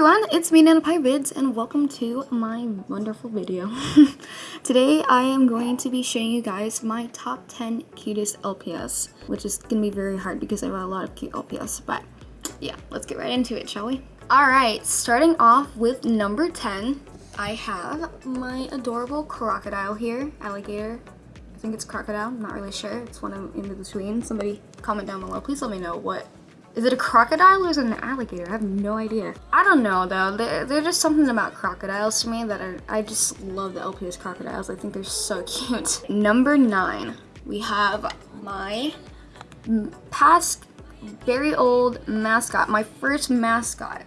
everyone, it's me Vids and welcome to my wonderful video. Today I am going to be showing you guys my top 10 cutest LPS, which is going to be very hard because I have a lot of cute LPS, but yeah, let's get right into it, shall we? Alright, starting off with number 10, I have my adorable crocodile here, alligator. I think it's crocodile, I'm not really sure, it's one in between. Somebody comment down below, please let me know what is it a crocodile or is it an alligator? I have no idea. I don't know though. There's just something about crocodiles to me that I just love the LPS crocodiles. I think they're so cute. Number nine, we have my past very old mascot, my first mascot.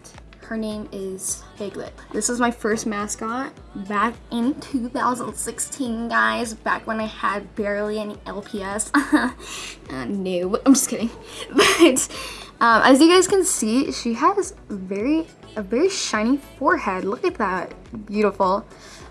Her name is Piglet. This is my first mascot back in 2016, guys. Back when I had barely any LPS. uh, no, I'm just kidding. But um, as you guys can see, she has very a very shiny forehead. Look at that. Beautiful.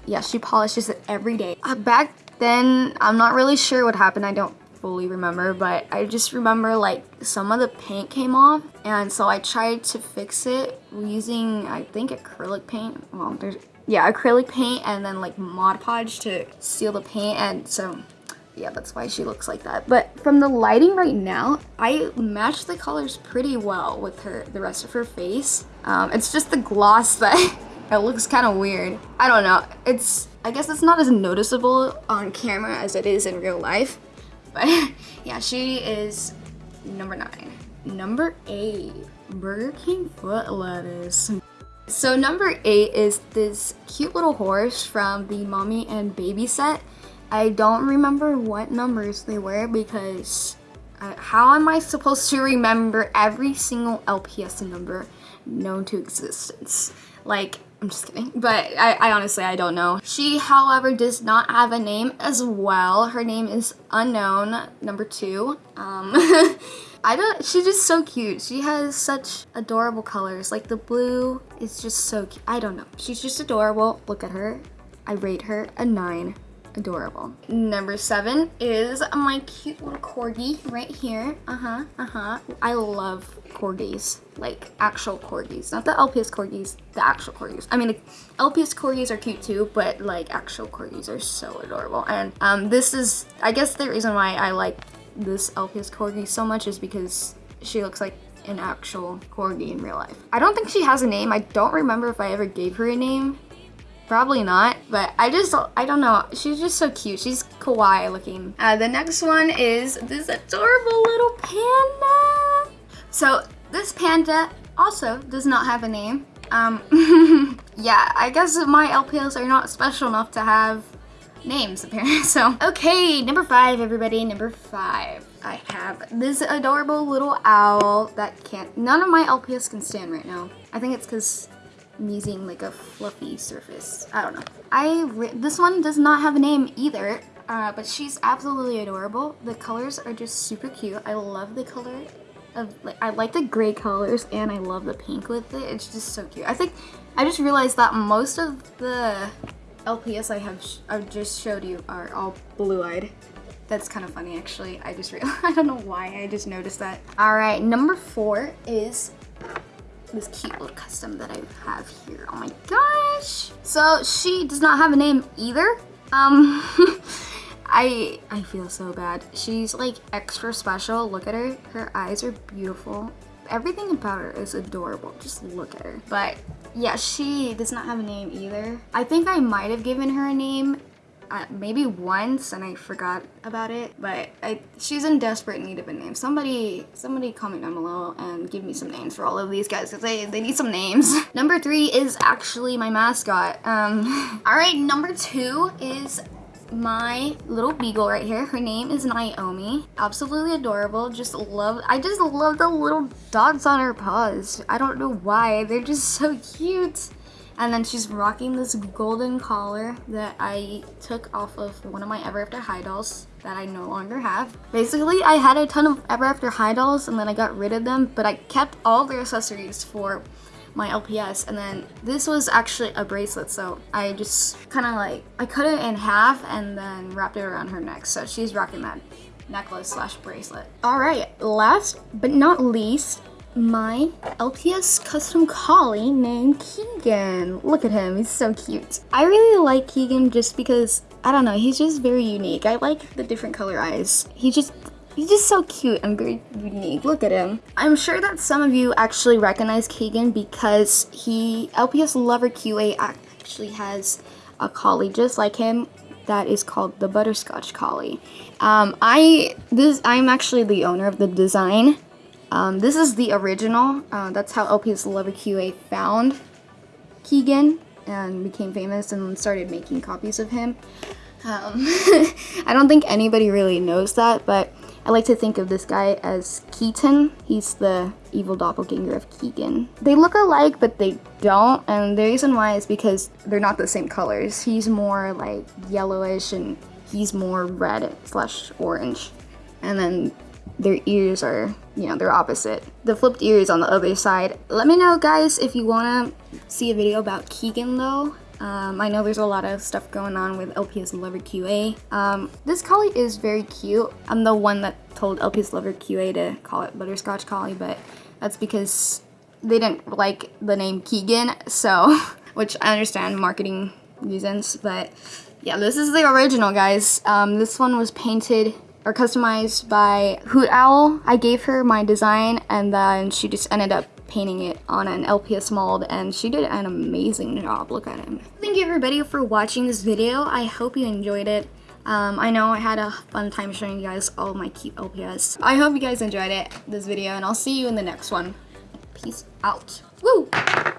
Yeah, she polishes it every day. Uh, back then, I'm not really sure what happened. I don't fully remember, but I just remember like some of the paint came off and so I tried to fix it using I think acrylic paint. Well, there's yeah, acrylic paint and then like Mod Podge to seal the paint and so yeah, that's why she looks like that. But from the lighting right now, I match the colors pretty well with her, the rest of her face. Um, it's just the gloss that it looks kind of weird. I don't know. It's, I guess it's not as noticeable on camera as it is in real life. But yeah, she is number nine. Number eight, Burger King foot lettuce. So number eight is this cute little horse from the mommy and baby set. I don't remember what numbers they were because uh, how am I supposed to remember every single LPS number known to existence? Like, I'm just kidding. But I, I, honestly, I don't know. She, however, does not have a name as well. Her name is Unknown, number two. Um, I don't, she's just so cute. She has such adorable colors. Like the blue is just so cute. I don't know. She's just adorable. Look at her. I rate her a nine adorable. Number seven is my cute little corgi right here. Uh-huh, uh-huh. I love corgis, like actual corgis. Not the LPS corgis, the actual corgis. I mean, LPS corgis are cute too, but like actual corgis are so adorable. And um, this is, I guess the reason why I like this LPS corgi so much is because she looks like an actual corgi in real life. I don't think she has a name. I don't remember if I ever gave her a name. Probably not, but I just, I don't know. She's just so cute. She's kawaii looking. Uh, the next one is this adorable little panda. So this panda also does not have a name. Um, yeah, I guess my LPS are not special enough to have names apparently. So, okay, number five, everybody, number five. I have this adorable little owl that can't, none of my LPS can stand right now. I think it's because I'm using like a fluffy surface. I don't know. I This one does not have a name either, uh, but she's absolutely adorable. The colors are just super cute. I love the color of like I like the gray colors and I love the pink with it. It's just so cute. I think I just realized that most of the LPS I have I've just showed you are all blue-eyed. That's kind of funny actually. I just realized, I don't know why, I just noticed that. All right, number four is this cute little custom that I have here. Oh my gosh. So she does not have a name either. Um, I I feel so bad. She's like extra special. Look at her. Her eyes are beautiful. Everything about her is adorable. Just look at her. But yeah, she does not have a name either. I think I might have given her a name uh, maybe once and I forgot about it, but I, she's in desperate need of a name. Somebody, somebody comment down below and give me some names for all of these guys because they, they need some names. number three is actually my mascot. Um, all right, number two is my little beagle right here. Her name is Naomi. Absolutely adorable. Just love, I just love the little dots on her paws. I don't know why. They're just so cute. And then she's rocking this golden collar that I took off of one of my Ever After High dolls that I no longer have. Basically, I had a ton of Ever After High dolls and then I got rid of them, but I kept all their accessories for my LPS and then this was actually a bracelet so I just kind of like I cut it in half and then wrapped it around her neck so she's rocking that necklace slash bracelet. All right, last but not least, my LPS custom collie named Keegan. Look at him, he's so cute. I really like Keegan just because, I don't know, he's just very unique. I like the different color eyes. He just He's just so cute and very unique. Look at him. I'm sure that some of you actually recognize Keegan because he, LPS Lover QA actually has a collie just like him that is called the Butterscotch Collie. Um, I, this, I'm actually the owner of the design. Um, this is the original. Uh, that's how LPS Lover QA found Keegan and became famous and started making copies of him. Um, I don't think anybody really knows that, but I like to think of this guy as Keaton. He's the evil doppelganger of Keegan. They look alike, but they don't, and the reason why is because they're not the same colors. He's more like yellowish and he's more red slash orange. And then their ears are, you know, they're opposite. The flipped ears on the other side. Let me know, guys, if you want to see a video about Keegan, though. Um, I know there's a lot of stuff going on with LPS Lover QA. Um, this collie is very cute. I'm the one that told LPS Lover QA to call it Butterscotch Collie, but that's because they didn't like the name Keegan, so, which I understand marketing reasons, but yeah, this is the original, guys. Um, this one was painted or customized by Hoot Owl. I gave her my design and then she just ended up painting it on an LPS mold and she did an amazing job. Look at him. Thank you everybody for watching this video. I hope you enjoyed it. Um, I know I had a fun time showing you guys all my cute LPS. I hope you guys enjoyed it, this video, and I'll see you in the next one. Peace out. Woo!